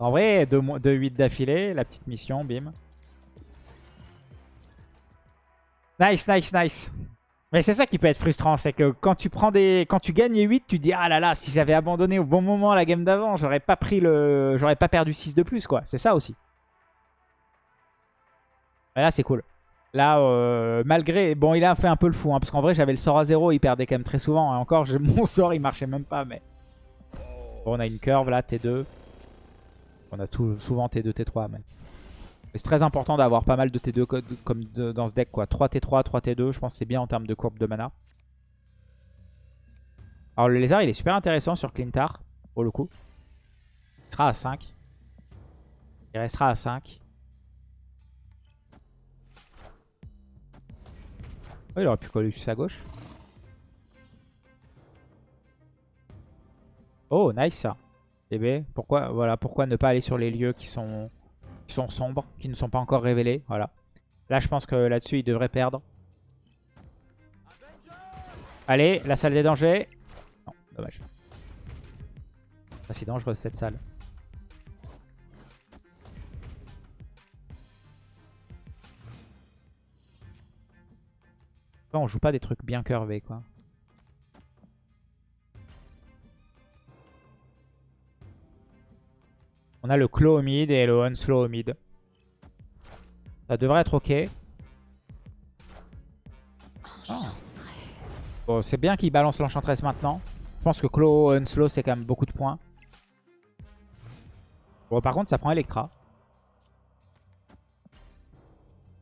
En vrai, 2-8 d'affilée, la petite mission, bim. Nice, nice, nice. Mais c'est ça qui peut être frustrant, c'est que quand tu prends des, quand tu gagnes 8, tu dis ah là là, si j'avais abandonné au bon moment la game d'avant, j'aurais pas pris le, j'aurais pas perdu 6 de plus quoi. C'est ça aussi. Là c'est cool. Là, euh, malgré, bon, il a fait un peu le fou, hein, parce qu'en vrai j'avais le sort à 0, il perdait quand même très souvent. Et encore, *laughs* mon sort il marchait même pas, mais on a une curve là, T2. On a souvent T2, T3. Mais, c'est très important d'avoir pas mal de T2 comme dans ce deck. quoi. 3 T3, 3 T2, je pense que c'est bien en termes de courbe de mana. Alors le lézard, il est super intéressant sur Clintar, pour le coup. Il sera à 5. Il restera à 5. Oh, il aurait pu coller juste à gauche. Oh, nice ça. DB, pourquoi, voilà, pourquoi ne pas aller sur les lieux qui sont, qui sont sombres, qui ne sont pas encore révélés. Voilà. Là, je pense que là-dessus, il devrait perdre. Allez, la salle des dangers. Non, dommage. Pas si dangereux cette salle. on joue pas des trucs bien curvés, quoi. On a le claw au mid et le unslow au mid. Ça devrait être ok. Bon, c'est bien qu'il balance l'enchantress maintenant. Je pense que claw, unslow, c'est quand même beaucoup de points. Bon, par contre, ça prend Electra.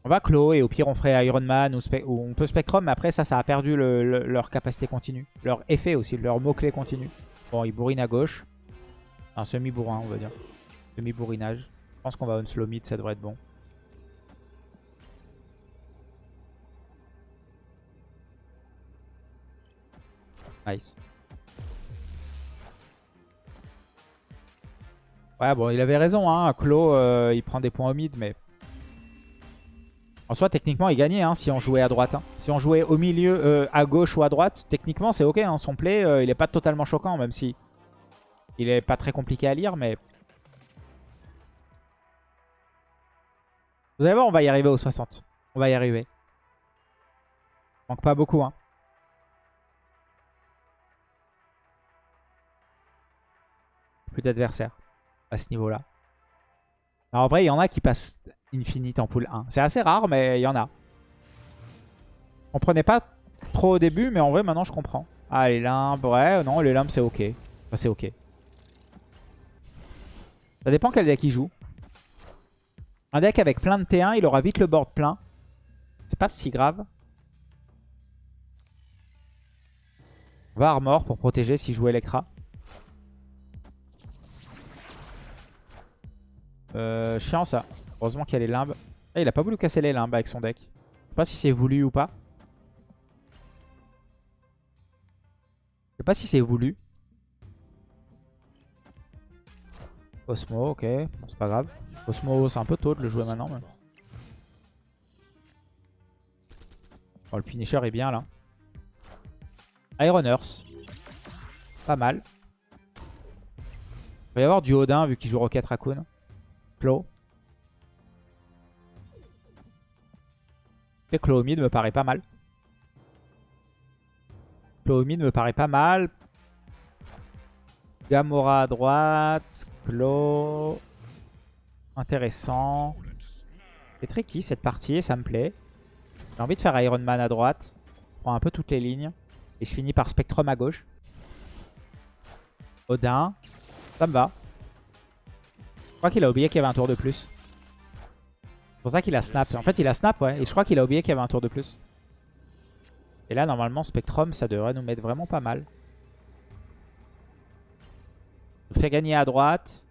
On va Claw et au pire on ferait Iron Man ou, on peut Spectrum. Mais après ça, ça a perdu leur capacité continue. Leur effet aussi, leur mot-clé continu. Bon, il bourrine à gauche. Un semi-bourrin, on va dire. Semi-bourrinage. Je pense qu'on va on slow mid, ça devrait être bon. Nice. Ouais, bon, il avait raison, hein. Claw, euh, il prend des points au mid, mais... En soi, techniquement, il gagnait hein, si on jouait à droite. Hein. Si on jouait au milieu, euh, à gauche ou à droite, techniquement, c'est ok. Hein. Son play, euh, il est pas totalement choquant, même si il est pas très compliqué à lire, mais... Vous allez voir, on va y arriver aux 60. On va y arriver. Manque pas beaucoup, hein. Plus d'adversaires à ce niveau-là. En vrai, il y en a qui passent Infinite en pool 1. C'est assez rare, mais il y en a. On prenait pas trop au début, mais en vrai, maintenant, je comprends. Ah, les limbes, ouais, non, les limbes, c'est ok. C'est ok. Ça dépend quel deck il joue. Un deck avec plein de T1, il aura vite le board plein. C'est pas si grave. On va Armor pour protéger s'il joue Electra. Euh, chiant ça. Heureusement qu'il y a les limbes. Ah, il a pas voulu casser les limbes avec son deck. Je sais pas si c'est voulu ou pas. Je sais pas si c'est voulu. Osmo, ok. c'est pas grave. Osmo, c'est un peu tôt de le jouer maintenant. Oh, le finisher est bien là. Iron Earth. Pas mal. Il va y avoir du Odin vu qu'il joue Rocket Raccoon. Claw. Et Clomid me paraît pas mal. Clomid me paraît pas mal. Gamora à droite. Intéressant. C'est tricky cette partie ça me plaît. J'ai envie de faire Iron Man à droite. Je prends un peu toutes les lignes. Et je finis par Spectrum à gauche. Odin. Ça me va. Je crois qu'il a oublié qu'il y avait un tour de plus. C'est pour ça qu'il a snap. En fait, il a snap, ouais. Et je crois qu'il a oublié qu'il y avait un tour de plus. Et là, normalement, Spectrum, ça devrait nous mettre vraiment pas mal. Fait gagner à droite.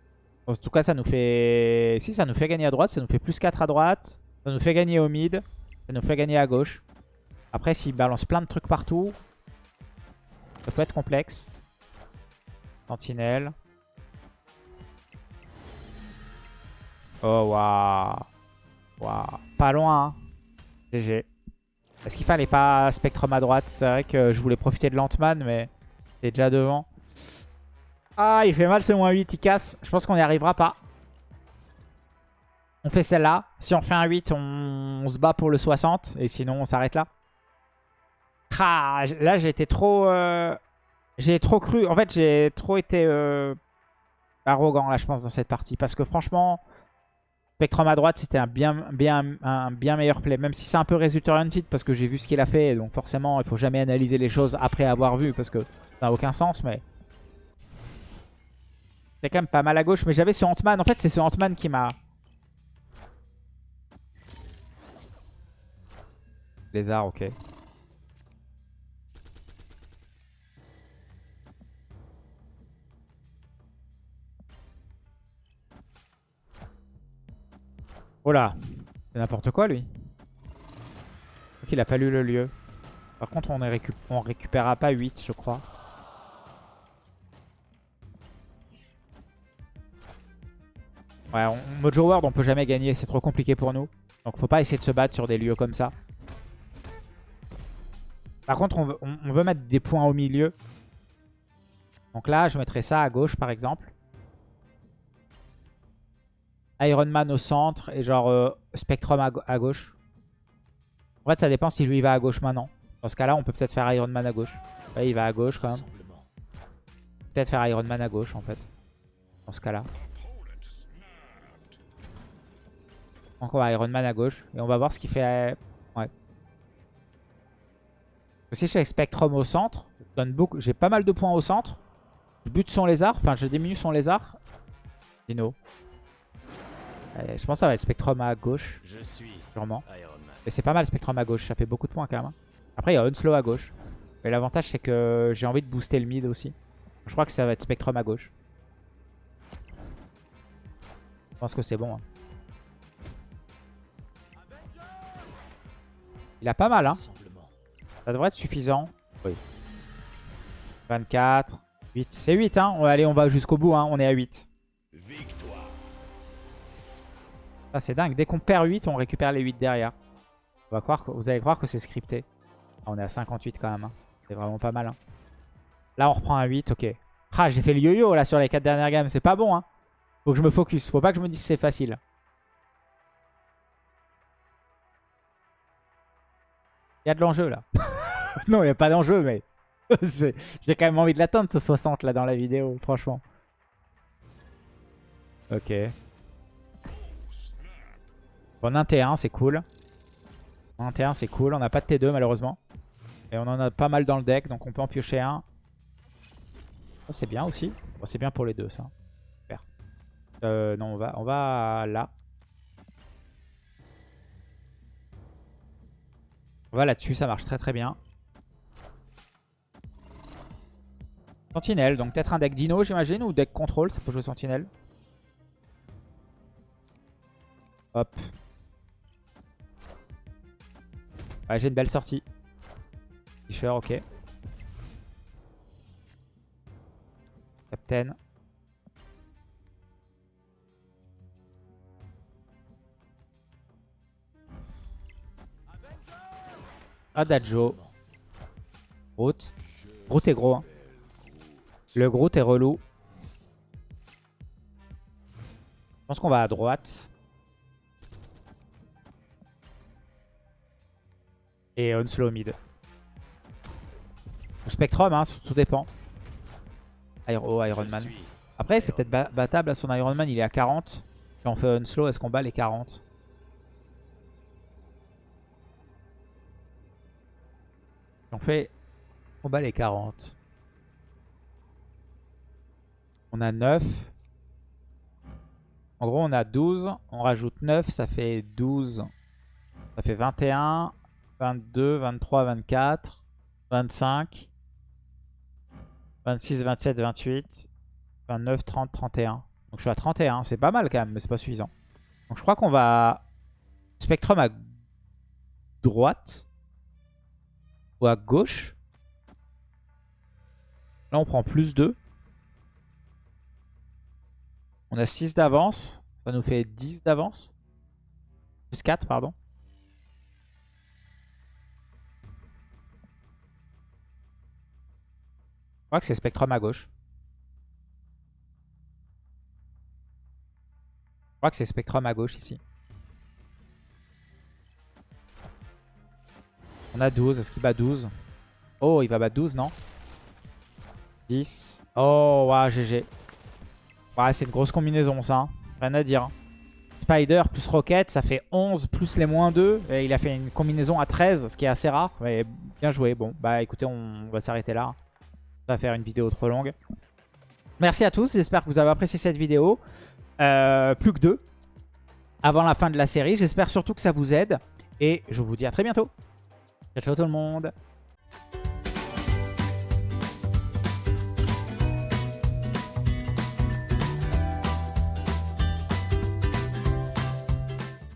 En tout cas, ça nous fait... Si, ça nous fait gagner à droite. Ça nous fait plus 4 à droite. Ça nous fait gagner au mid. Ça nous fait gagner à gauche. Après, s'il balance plein de trucs partout, ça peut être complexe. Sentinelle. Oh, waouh. Waouh. Pas loin. GG. Hein. Est-ce qu'il fallait pas Spectrum à droite? C'est vrai que je voulais profiter de Lantman, mais c'est déjà devant. Ah, il fait mal ce moins 8, il casse. Je pense qu'on n'y arrivera pas. On fait celle-là. Si on fait un 8, on... se bat pour le 60. Et sinon, on s'arrête là. Ah, là, été trop... Euh, j'ai trop cru. En fait, j'ai trop été euh, arrogant, là, je pense, dans cette partie. Parce que franchement, Spectrum à droite, c'était un bien, meilleur play. Même si c'est un peu résultat oriented parce que j'ai vu ce qu'il a fait. Donc forcément, il faut jamais analyser les choses après avoir vu parce que ça n'a aucun sens. Mais c'est quand même pas mal à gauche, mais j'avais ce Ant-Man. En fait, c'est ce Ant-Man qui m'a... Lézard, ok. Oh là C'est n'importe quoi, lui. Il a pas lu le lieu. Par contre, on ne récup... récupérera pas 8, je crois. Ouais, en Mojo World, on peut jamais gagner. C'est trop compliqué pour nous. Donc, faut pas essayer de se battre sur des lieux comme ça. Par contre, on veut, on veut mettre des points au milieu. Donc là, je mettrais ça à gauche, par exemple. Iron Man au centre et genre euh, Spectrum à, gauche. En fait, ça dépend si lui va à gauche maintenant. Dans ce cas-là, on peut peut-être faire Iron Man à gauche. Il va à gauche quand même. Peut-être faire Iron Man à gauche en fait. Dans ce cas-là. Donc on va Iron Man à gauche. Et on va voir ce qu'il fait. Ouais. Si je fais Spectrum au centre, j'ai pas mal de points au centre. Je bute son lézard. Enfin, je diminue son lézard. Dino. je pense que ça va être Spectrum à gauche. Je suis sûrement. Mais c'est pas mal Spectrum à gauche. Ça fait beaucoup de points quand même. Hein. Après, il y a Unslow à gauche. Mais l'avantage, c'est que j'ai envie de booster le mid aussi. Je crois que ça va être Spectrum à gauche. Je pense que c'est bon. Hein. Il a pas mal, hein. Ça devrait être suffisant. Oui. 24. 8. C'est 8, hein. Allez, on va jusqu'au bout, hein. On est à 8. Ça, c'est dingue. Dès qu'on perd 8, on récupère les 8 derrière. On va croire vous allez croire que c'est scripté. Ah, on est à 58 quand même. Hein. C'est vraiment pas mal. Hein. Là, on reprend un 8. Ok. Ah, j'ai fait le yo-yo là sur les 4 dernières gammes. C'est pas bon. Hein. Faut que je me focus. Faut pas que je me dise c'est facile. Il y a de l'enjeu là. *laughs* non, il n'y a pas d'enjeu, mais *laughs* j'ai quand même envie de l'atteindre ce 60 là dans la vidéo, franchement. Ok. Bon, 1 T1, c'est cool. 1 T1, c'est cool. On n'a pas de T2 malheureusement. Et on en a pas mal dans le deck, donc on peut en piocher un. Ça, c'est bien aussi. c'est bien pour les deux, ça. Super. Euh, non, on va, on va là. On va là-dessus, ça marche très très bien. Sentinelle, donc peut-être un deck Dino j'imagine, ou deck Control, ça peut jouer Sentinelle. Hop. Ouais, j'ai une belle sortie. Fisher, ok. Captain. Adagio. Groot. Groot est gros. Hein. Le Groot est relou. Je pense qu'on va à droite. Et Unslow mid. Spectrum, hein, tout dépend. oh, Iron Man. Après, c'est peut-être battable à son Iron Man, il est à 40. Si on fait Unslow, est-ce qu'on bat les 40 on fait... On bat les 40. On a 9. En gros, on a 12. On rajoute 9, ça fait 12. Ça fait 21, 22, 23, 24, 25, 26, 27, 28, 29, 30, 31. Donc je suis à 31. C'est pas mal quand même, mais c'est pas suffisant. Donc je crois qu'on va... Spectrum à droite. À gauche. Là, on prend plus 2. On a 6 d'avance. Ça nous fait 10 d'avance. Plus 4, pardon. Je crois que c'est Spectrum à gauche. Je crois que c'est Spectrum à gauche ici. On a 12. Est-ce qu'il bat 12 Oh, il va battre 12, non? 10. Oh, waouh, GG. Ouais, c'est une grosse combinaison ça. Hein. Rien à dire. Hein. Spider plus Rocket, ça fait 11 plus les moins 2. Et il a fait une combinaison à 13, ce qui est assez rare. Mais bien joué. Bon, bah écoutez, on va s'arrêter là. Ça va faire une vidéo trop longue. Merci à tous. J'espère que vous avez apprécié cette vidéo. Euh, plus que deux avant la fin de la série. J'espère surtout que ça vous aide. Et je vous dis à très bientôt. Ciao, ciao tout le monde.